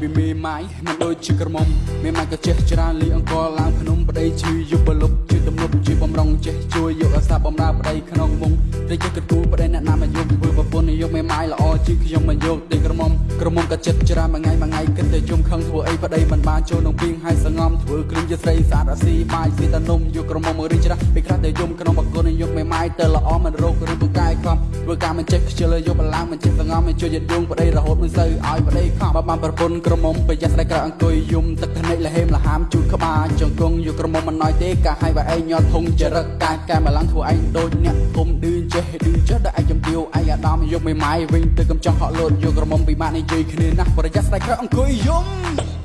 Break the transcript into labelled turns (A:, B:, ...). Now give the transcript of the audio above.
A: ពីមេម៉ាយមិនដូចជាក្រមុំមេម៉ាយក៏ចេះច្រើនលីអង្គឡើងភ្នំប្តីជឿយុបលុបជឿទំនប់ជឿបំរុងចេះជួយយកអាសាបំរើប្តីក្នុងមុងត្រីចេះកទូប្តីអ្នកណាមកយកធ្វើប្រពន្ធយកមេម៉ាយល្អជាងខ្ញុំមកយកទីក្រមុំក្រមុំក៏ចិត្តច្រើនមួយថ្ងៃមួយថ្ងៃគិតតែយំខឹងធ្វើអីប្តីមិនបានចូលក្នុងពីងហើយសងំធ្វើគ្រឿងជាស្រីស្អាតអាស៊ីបាយស៊ីតនំយកក្រមុំមករីច្រាស់ពេលខ្លះតែយំក្នុងបកូនយកមេម៉ាយទៅល្អមិនរោគឬពូកែខំ ធ្វើការមិនចេះខ្ជិលយកបឡើងមិនចេះសងំមិនជួយយត់យងប្តីរហូតមិនសូវឲ្យប្តីខំបើបានប្រពន្ធក្រមុំប្រយ័ត្នស្រីក្រអង្គុយយំទឹកថ្និចលហេមលហាមជូតក្បាលចង្គង់យកក្រមុំមិនណយទេកាឲ្យបើឯងញាត់ធុងចរិតកាយកែម្លងធ្វើឯងដូចអ្នកធំឌឺចេះឌឺចេះដល់ឯងចំទាវឯងអាដាមយកមេម៉ាយវិញទៅកំចង់ហក់លោតយកក្រមុំពីម៉ាក់និយាយគ្នាណាស់ប្រយ័ត្នស្រីក្រអង្គុយយំ